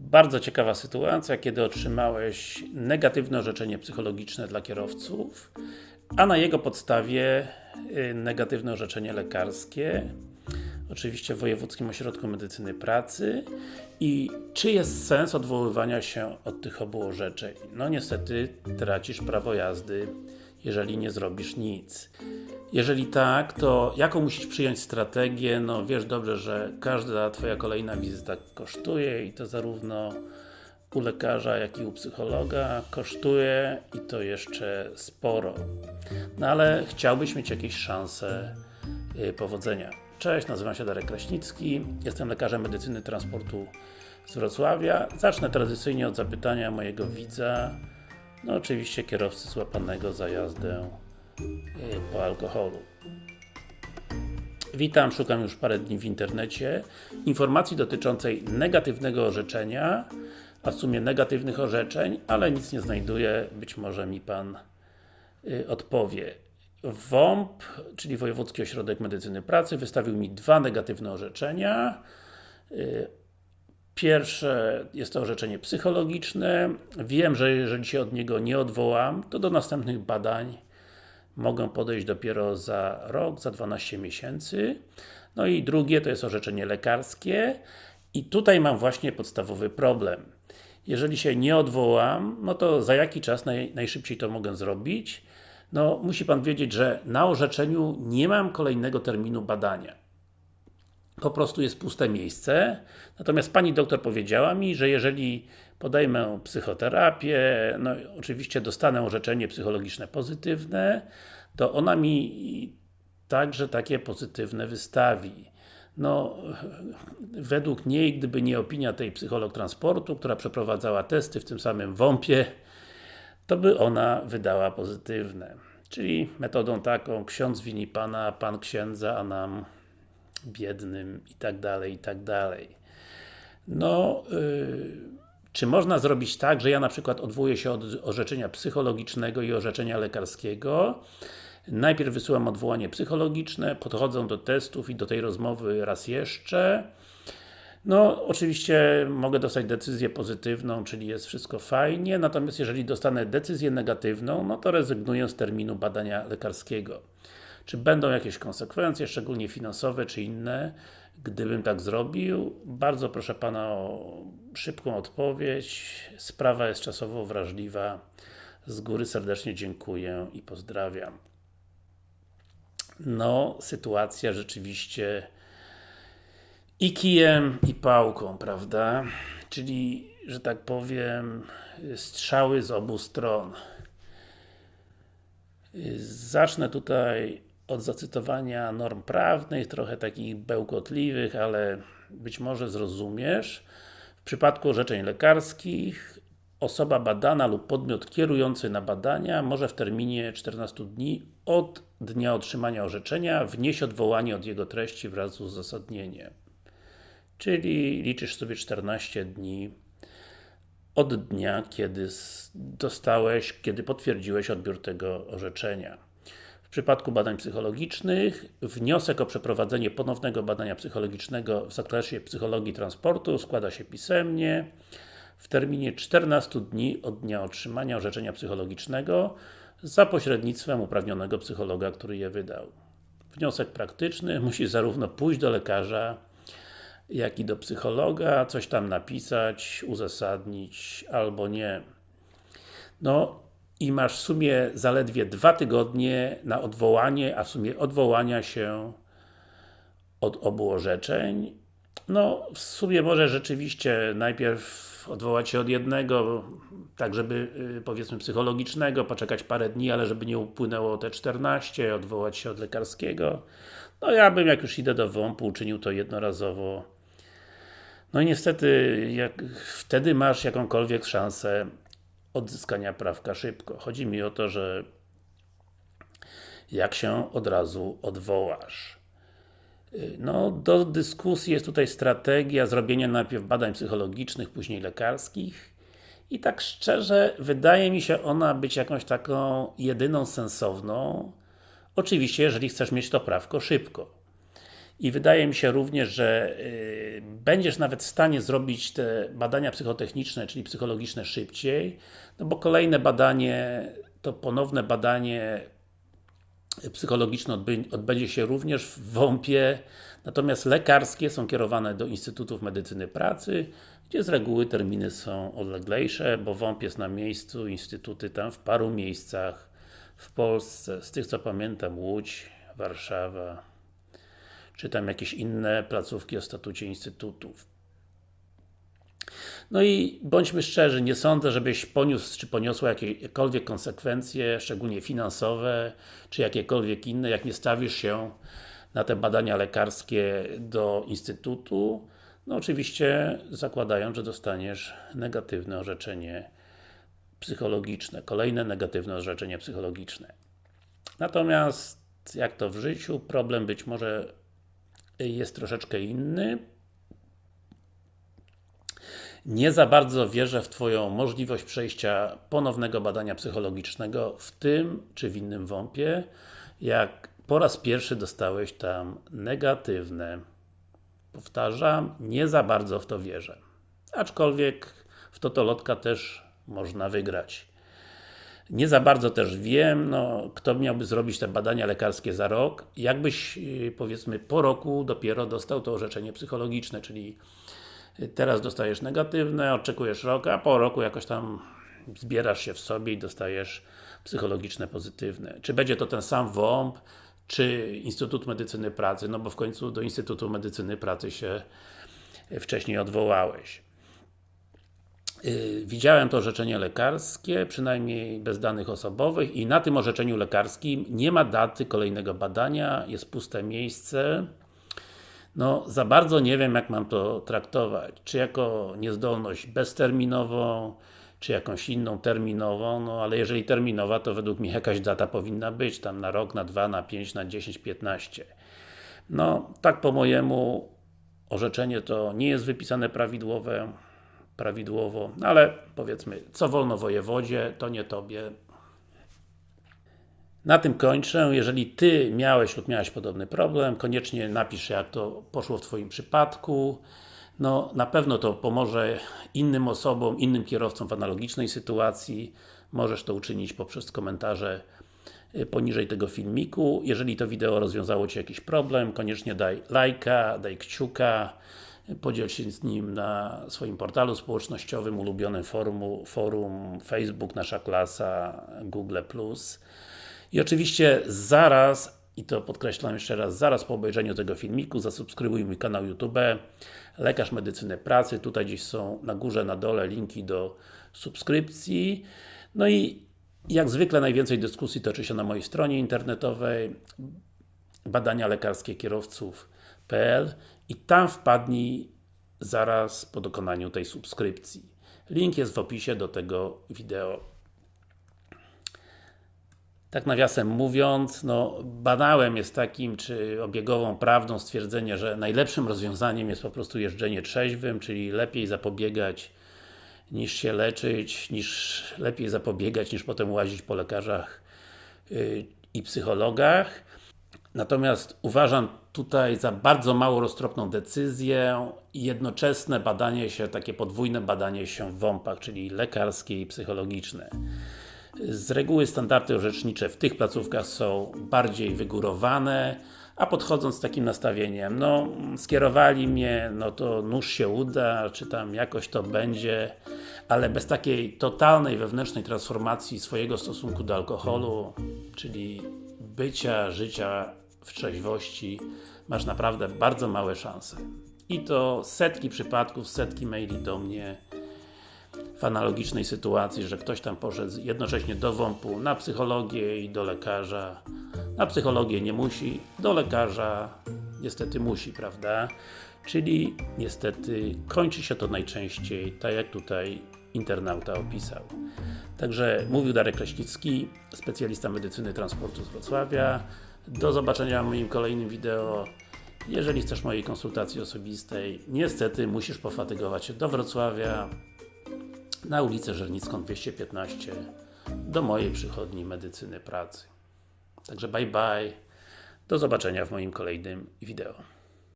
Bardzo ciekawa sytuacja, kiedy otrzymałeś negatywne orzeczenie psychologiczne dla kierowców, a na jego podstawie y, negatywne orzeczenie lekarskie oczywiście w Wojewódzkim Ośrodku Medycyny Pracy i czy jest sens odwoływania się od tych obu orzeczeń? No niestety tracisz prawo jazdy, jeżeli nie zrobisz nic. Jeżeli tak, to jaką musisz przyjąć strategię? No wiesz dobrze, że każda Twoja kolejna wizyta kosztuje i to zarówno u lekarza, jak i u psychologa kosztuje i to jeszcze sporo. No ale chciałbyś mieć jakieś szanse yy, powodzenia. Cześć, nazywam się Darek Kraśnicki, jestem lekarzem medycyny transportu z Wrocławia. Zacznę tradycyjnie od zapytania mojego widza, no oczywiście kierowcy złapanego za jazdę yy, po alkoholu. Witam, szukam już parę dni w internecie informacji dotyczącej negatywnego orzeczenia, a w sumie negatywnych orzeczeń, ale nic nie znajduję, być może mi Pan y, odpowie. WOMP, czyli Wojewódzki Ośrodek Medycyny Pracy, wystawił mi dwa negatywne orzeczenia. Pierwsze jest to orzeczenie psychologiczne. Wiem, że jeżeli się od niego nie odwołam, to do następnych badań mogę podejść dopiero za rok, za 12 miesięcy. No i drugie to jest orzeczenie lekarskie i tutaj mam właśnie podstawowy problem. Jeżeli się nie odwołam, no to za jaki czas naj, najszybciej to mogę zrobić? No, musi Pan wiedzieć, że na orzeczeniu nie mam kolejnego terminu badania. Po prostu jest puste miejsce. Natomiast Pani doktor powiedziała mi, że jeżeli podejmę psychoterapię, no oczywiście dostanę orzeczenie psychologiczne pozytywne, to ona mi także takie pozytywne wystawi. No, według niej, gdyby nie opinia tej psycholog transportu, która przeprowadzała testy w tym samym WOMP-ie, to by ona wydała pozytywne. Czyli metodą taką, ksiądz wini Pana, Pan księdza, a nam biednym i tak dalej, i tak dalej. No, yy, czy można zrobić tak, że ja na przykład odwołuję się od orzeczenia psychologicznego i orzeczenia lekarskiego, najpierw wysyłam odwołanie psychologiczne, podchodzę do testów i do tej rozmowy raz jeszcze, no, oczywiście mogę dostać decyzję pozytywną, czyli jest wszystko fajnie, natomiast jeżeli dostanę decyzję negatywną, no to rezygnuję z terminu badania lekarskiego. Czy będą jakieś konsekwencje, szczególnie finansowe, czy inne, gdybym tak zrobił? Bardzo proszę Pana o szybką odpowiedź. Sprawa jest czasowo wrażliwa. Z góry serdecznie dziękuję i pozdrawiam. No, sytuacja rzeczywiście i kijem, i pałką, prawda? Czyli, że tak powiem, strzały z obu stron. Zacznę tutaj od zacytowania norm prawnych, trochę takich bełkotliwych, ale być może zrozumiesz. W przypadku orzeczeń lekarskich osoba badana lub podmiot kierujący na badania może w terminie 14 dni od dnia otrzymania orzeczenia wnieść odwołanie od jego treści wraz z uzasadnieniem. Czyli liczysz sobie 14 dni od dnia, kiedy dostałeś, kiedy potwierdziłeś odbiór tego orzeczenia. W przypadku badań psychologicznych, wniosek o przeprowadzenie ponownego badania psychologicznego w zakresie psychologii transportu składa się pisemnie w terminie 14 dni od dnia otrzymania orzeczenia psychologicznego za pośrednictwem uprawnionego psychologa, który je wydał. Wniosek praktyczny musi zarówno pójść do lekarza, jak i do psychologa, coś tam napisać, uzasadnić, albo nie. No i masz w sumie zaledwie dwa tygodnie na odwołanie, a w sumie odwołania się od obu orzeczeń. No, w sumie może rzeczywiście najpierw odwołać się od jednego, tak żeby, y, powiedzmy, psychologicznego, poczekać parę dni, ale żeby nie upłynęło te 14, odwołać się od lekarskiego. No ja bym, jak już idę do WOMP-u, uczynił to jednorazowo no i niestety, wtedy masz jakąkolwiek szansę odzyskania prawka szybko. Chodzi mi o to, że jak się od razu odwołasz. No, do dyskusji jest tutaj strategia zrobienia najpierw badań psychologicznych, później lekarskich i tak szczerze, wydaje mi się ona być jakąś taką jedyną sensowną oczywiście, jeżeli chcesz mieć to prawko szybko. I wydaje mi się również, że y, będziesz nawet w stanie zrobić te badania psychotechniczne, czyli psychologiczne szybciej, no bo kolejne badanie, to ponowne badanie psychologiczne odbędzie się również w WOMP-ie, natomiast lekarskie są kierowane do Instytutów Medycyny Pracy, gdzie z reguły terminy są odleglejsze, bo WOMP jest na miejscu, instytuty tam w paru miejscach w Polsce, z tych co pamiętam Łódź, Warszawa, czy tam jakieś inne placówki o statucie instytutów. No i bądźmy szczerzy, nie sądzę, żebyś poniósł, czy poniosła jakiekolwiek konsekwencje, szczególnie finansowe, czy jakiekolwiek inne, jak nie stawisz się na te badania lekarskie do Instytutu, no oczywiście zakładając, że dostaniesz negatywne orzeczenie psychologiczne, kolejne negatywne orzeczenie psychologiczne. Natomiast, jak to w życiu, problem być może jest troszeczkę inny. Nie za bardzo wierzę w Twoją możliwość przejścia ponownego badania psychologicznego w tym, czy w innym WOMP-ie, jak po raz pierwszy dostałeś tam negatywne. Powtarzam, nie za bardzo w to wierzę. Aczkolwiek w Totolotka też można wygrać. Nie za bardzo też wiem, no, kto miałby zrobić te badania lekarskie za rok. Jakbyś, y, powiedzmy, po roku dopiero dostał to orzeczenie psychologiczne, czyli y, teraz dostajesz negatywne, oczekujesz rok, a po roku jakoś tam zbierasz się w sobie i dostajesz psychologiczne pozytywne. Czy będzie to ten sam WOMP, czy Instytut Medycyny Pracy, no bo w końcu do Instytutu Medycyny Pracy się wcześniej odwołałeś. Yy, widziałem to orzeczenie lekarskie, przynajmniej bez danych osobowych i na tym orzeczeniu lekarskim nie ma daty kolejnego badania, jest puste miejsce. No, za bardzo nie wiem jak mam to traktować, czy jako niezdolność bezterminową, czy jakąś inną terminową, no ale jeżeli terminowa, to według mnie jakaś data powinna być, tam na rok, na dwa, na pięć, na 10, 15. No, tak po mojemu orzeczenie to nie jest wypisane prawidłowe, prawidłowo, ale powiedzmy, co wolno wojewodzie, to nie Tobie. Na tym kończę. Jeżeli Ty miałeś lub miałeś podobny problem, koniecznie napisz jak to poszło w Twoim przypadku. No, na pewno to pomoże innym osobom, innym kierowcom w analogicznej sytuacji. Możesz to uczynić poprzez komentarze y, poniżej tego filmiku. Jeżeli to wideo rozwiązało Ci jakiś problem, koniecznie daj lajka, daj kciuka, podziel się z nim na swoim portalu społecznościowym, ulubionym forum, forum Facebook, Nasza Klasa, Google+. I oczywiście zaraz, i to podkreślam jeszcze raz, zaraz po obejrzeniu tego filmiku zasubskrybuj mój kanał YouTube Lekarz Medycyny Pracy, tutaj gdzieś są na górze, na dole linki do subskrypcji. No i jak zwykle najwięcej dyskusji toczy się na mojej stronie internetowej badania lekarskie i tam wpadnij zaraz po dokonaniu tej subskrypcji. Link jest w opisie do tego wideo. Tak nawiasem mówiąc, no, banałem jest takim, czy obiegową prawdą stwierdzenie, że najlepszym rozwiązaniem jest po prostu jeżdżenie trzeźwym, czyli lepiej zapobiegać niż się leczyć, niż lepiej zapobiegać niż potem łazić po lekarzach yy, i psychologach. Natomiast uważam tutaj za bardzo mało roztropną decyzję jednoczesne badanie się, takie podwójne badanie się w WOMP-ach, czyli lekarskie i psychologiczne. Z reguły standardy orzecznicze w tych placówkach są bardziej wygórowane, a podchodząc z takim nastawieniem, no skierowali mnie, no to nóż się uda, czy tam jakoś to będzie, ale bez takiej totalnej wewnętrznej transformacji swojego stosunku do alkoholu, czyli bycia, życia w trzeźwości, masz naprawdę bardzo małe szanse. I to setki przypadków, setki maili do mnie w analogicznej sytuacji, że ktoś tam poszedł jednocześnie do WOMP-u, na psychologię i do lekarza. Na psychologię nie musi, do lekarza niestety musi, prawda? Czyli niestety kończy się to najczęściej, tak jak tutaj internauta opisał. Także mówił Darek Kraśnicki, specjalista medycyny transportu z Wrocławia. Do zobaczenia w moim kolejnym wideo. Jeżeli chcesz mojej konsultacji osobistej, niestety musisz pofatygować się do Wrocławia na ulicę Żernicką 215 do mojej przychodni medycyny pracy. Także bye bye. Do zobaczenia w moim kolejnym wideo.